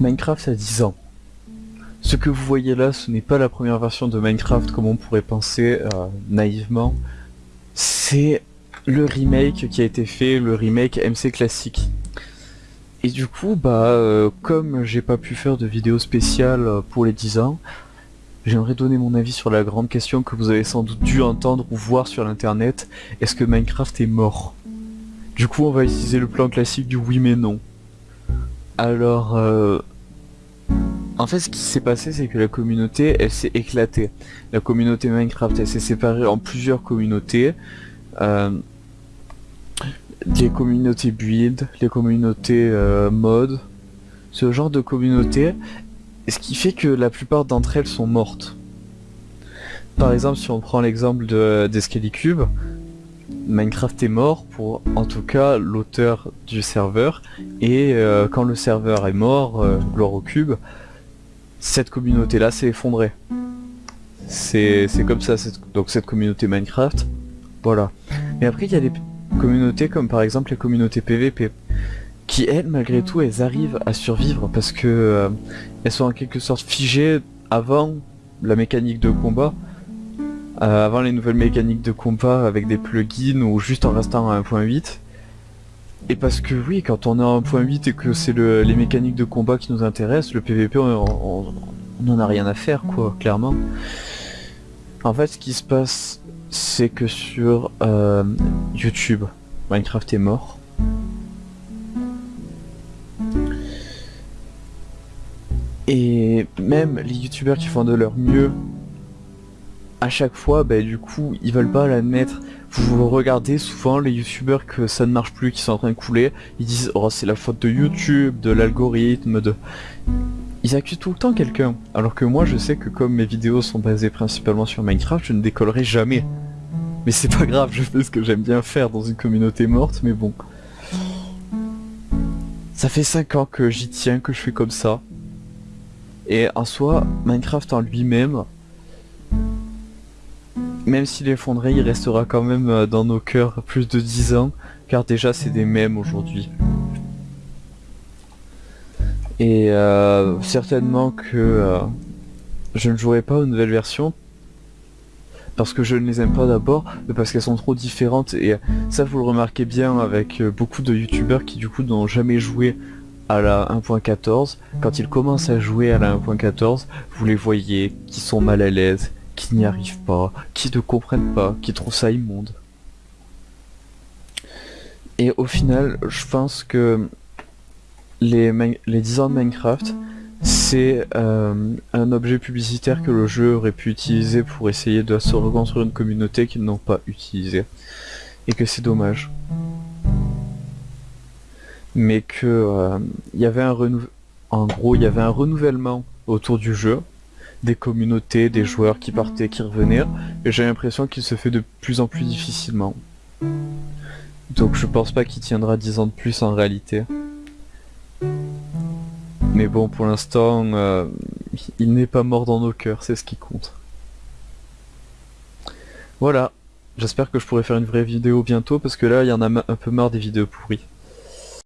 Minecraft a 10 ans. Ce que vous voyez là, ce n'est pas la première version de Minecraft comme on pourrait penser euh, naïvement. C'est le remake qui a été fait, le remake MC classique. Et du coup, bah, euh, comme j'ai pas pu faire de vidéo spéciale euh, pour les 10 ans, j'aimerais donner mon avis sur la grande question que vous avez sans doute dû entendre ou voir sur l'internet. Est-ce que Minecraft est mort? Du coup, on va utiliser le plan classique du oui mais non. Alors, euh, en fait, ce qui s'est passé, c'est que la communauté, elle s'est éclatée. La communauté Minecraft, elle s'est séparée en plusieurs communautés. Euh, les communautés build, les communautés euh, mod, ce genre de communautés, ce qui fait que la plupart d'entre elles sont mortes. Par exemple, si on prend l'exemple d'Escalicube, Minecraft est mort pour, en tout cas, l'auteur du serveur, et euh, quand le serveur est mort, euh, gloire au cube, cette communauté-là s'est effondrée. C'est comme ça, donc cette communauté Minecraft, voilà. Mais après, il y a des communautés comme par exemple les communautés PVP, qui elles, malgré tout, elles arrivent à survivre parce que euh, elles sont en quelque sorte figées avant la mécanique de combat, euh, avant les nouvelles mécaniques de combat avec des plugins ou juste en restant à 1.8. Et parce que oui, quand on est à 1.8 et que c'est les mécaniques de combat qui nous intéressent, le PVP on, n'en a rien à faire quoi, clairement. En fait ce qui se passe c'est que sur euh, YouTube, Minecraft est mort. Et même les youtubeurs qui font de leur mieux à chaque fois, bah, du coup, ils veulent pas l'admettre. Vous regardez souvent les youtubeurs que ça ne marche plus, qui sont en train de couler, ils disent oh c'est la faute de YouTube, de l'algorithme, de... Ils accusent tout le temps quelqu'un. Alors que moi je sais que comme mes vidéos sont basées principalement sur Minecraft, je ne décollerai jamais. Mais c'est pas grave, je fais ce que j'aime bien faire dans une communauté morte, mais bon. Ça fait 5 ans que j'y tiens, que je fais comme ça. Et en soi, Minecraft en lui-même, même s'il est il restera quand même euh, dans nos cœurs plus de 10 ans, car déjà c'est des mèmes aujourd'hui. Et euh, certainement que euh, je ne jouerai pas aux nouvelles versions, parce que je ne les aime pas d'abord, mais parce qu'elles sont trop différentes, et ça vous le remarquez bien avec beaucoup de youtubeurs qui du coup n'ont jamais joué à la 1.14, quand ils commencent à jouer à la 1.14, vous les voyez qui sont mal à l'aise, qui n'y arrivent pas, qui ne comprennent pas, qui trouvent ça immonde. Et au final, je pense que les, les 10 ans de Minecraft, c'est euh, un objet publicitaire que le jeu aurait pu utiliser pour essayer de se reconstruire une communauté qu'ils n'ont pas utilisé. Et que c'est dommage. Mais que euh, il y avait un en gros, il y avait un renouvellement autour du jeu, des communautés, des joueurs qui partaient, qui revenaient, et j'ai l'impression qu'il se fait de plus en plus difficilement. Donc je pense pas qu'il tiendra 10 ans de plus en réalité. Mais bon, pour l'instant, euh, il n'est pas mort dans nos cœurs, c'est ce qui compte. Voilà, j'espère que je pourrai faire une vraie vidéo bientôt, parce que là, il y en a un peu marre des vidéos pourries.